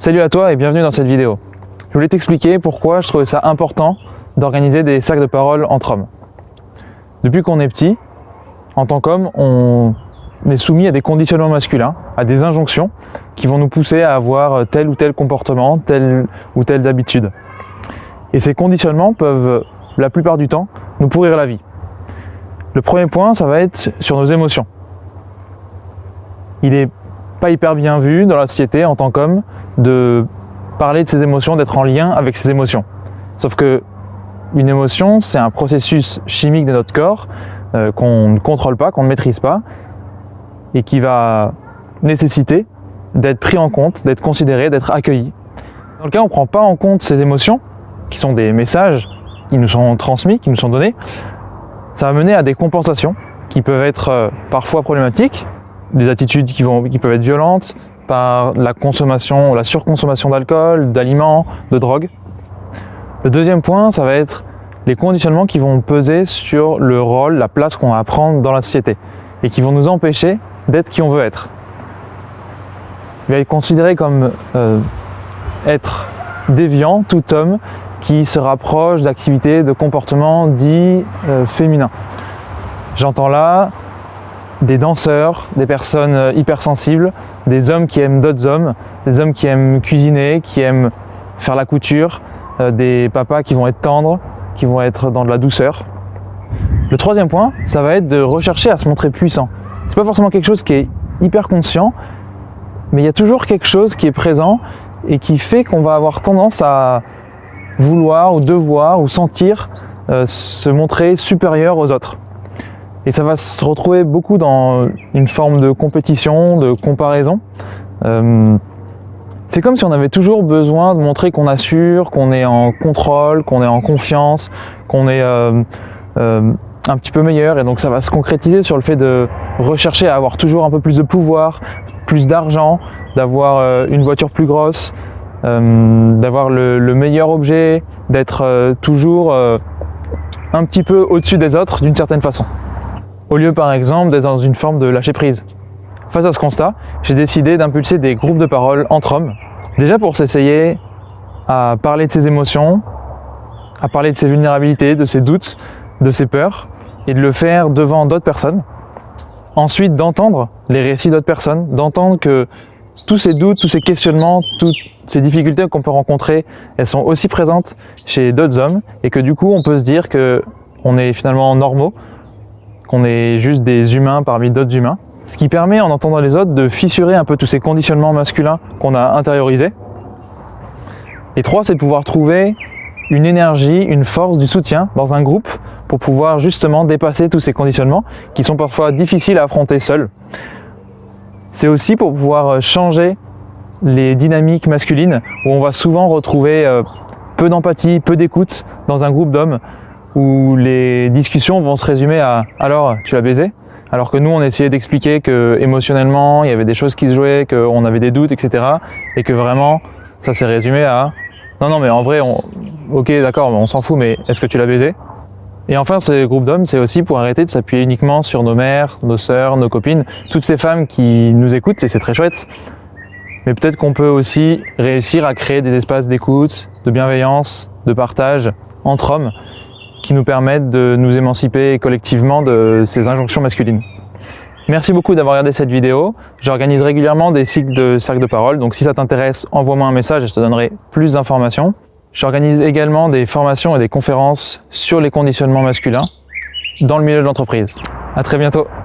Salut à toi et bienvenue dans cette vidéo. Je voulais t'expliquer pourquoi je trouvais ça important d'organiser des cercles de parole entre hommes. Depuis qu'on est petit, en tant qu'homme, on est soumis à des conditionnements masculins, à des injonctions qui vont nous pousser à avoir tel ou tel comportement, telle ou telle habitude. Et ces conditionnements peuvent, la plupart du temps, nous pourrir la vie. Le premier point, ça va être sur nos émotions. Il n'est pas hyper bien vu dans la société en tant qu'homme de parler de ses émotions, d'être en lien avec ses émotions. Sauf que une émotion, c'est un processus chimique de notre corps euh, qu'on ne contrôle pas, qu'on ne maîtrise pas, et qui va nécessiter d'être pris en compte, d'être considéré, d'être accueilli. Dans le cas où on ne prend pas en compte ces émotions, qui sont des messages qui nous sont transmis, qui nous sont donnés, ça va mener à des compensations qui peuvent être euh, parfois problématiques, des attitudes qui, vont, qui peuvent être violentes, par la consommation, la surconsommation d'alcool, d'aliments, de drogue. Le deuxième point, ça va être les conditionnements qui vont peser sur le rôle, la place qu'on va prendre dans la société et qui vont nous empêcher d'être qui on veut être. Il va être considéré comme euh, être déviant tout homme qui se rapproche d'activités, de comportements dits euh, féminins. J'entends là des danseurs, des personnes euh, hypersensibles, des hommes qui aiment d'autres hommes, des hommes qui aiment cuisiner, qui aiment faire la couture, euh, des papas qui vont être tendres, qui vont être dans de la douceur. Le troisième point, ça va être de rechercher à se montrer puissant. C'est pas forcément quelque chose qui est hyper conscient, mais il y a toujours quelque chose qui est présent et qui fait qu'on va avoir tendance à vouloir ou devoir ou sentir euh, se montrer supérieur aux autres. Et ça va se retrouver beaucoup dans une forme de compétition, de comparaison. Euh, c'est comme si on avait toujours besoin de montrer qu'on assure, qu'on est en contrôle, qu'on est en confiance, qu'on est euh, euh, un petit peu meilleur. Et donc ça va se concrétiser sur le fait de rechercher à avoir toujours un peu plus de pouvoir, plus d'argent, d'avoir une voiture plus grosse, d'avoir le, le, meilleur objet, d'être toujours un petit peu au-dessus des autres d'une certaine façon au lieu par exemple d'être dans une forme de lâcher prise. Face à ce constat, j'ai décidé d'impulser des groupes de parole entre hommes, déjà pour s'essayer à parler de ses émotions, à parler de ses vulnérabilités, de ses doutes, de ses peurs, et de le faire devant d'autres personnes. Ensuite, d'entendre les récits d'autres personnes, d'entendre que tous ces doutes, tous ces questionnements, toutes ces difficultés qu'on peut rencontrer, elles sont aussi présentes chez d'autres hommes, et que du coup, on peut se dire que on est finalement normaux, qu'on est juste des humains parmi d'autres humains. Ce qui permet, en entendant les autres, de fissurer un peu tous ces conditionnements masculins qu'on a intériorisés. Et trois, c'est de pouvoir trouver une énergie, une force, du soutien dans un groupe pour pouvoir justement dépasser tous ces conditionnements qui sont parfois difficiles à affronter seuls. C'est aussi pour pouvoir changer les dynamiques masculines où on va souvent retrouver euh, peu d'empathie, peu d'écoute dans un groupe d'hommes où les discussions vont se résumer à « alors, tu l'as baisé ?» alors que nous, on essayait d'expliquer que émotionnellement, il y avait des choses qui se jouaient, qu'on avait des doutes, etc. Et que vraiment, ça s'est résumé à « non, non, mais en vrai, on... ok, d'accord, on s'en fout, mais est-ce que tu l'as baisé ?» Et enfin, ce groupe d'hommes, c'est aussi pour arrêter de s'appuyer uniquement sur nos mères, nos sœurs, nos copines, toutes ces femmes qui nous écoutent, et c'est très chouette. Mais peut-être qu'on peut aussi réussir à créer des espaces d'écoute, de bienveillance, de partage entre hommes, qui nous permettent de nous émanciper collectivement de ces injonctions masculines. Merci beaucoup d'avoir regardé cette vidéo. J'organise régulièrement des cycles de cercles de parole, donc si ça t'intéresse, envoie-moi un message et je te donnerai plus d'informations. J'organise également des formations et des conférences sur les conditionnements masculins dans le milieu de l'entreprise. À très bientôt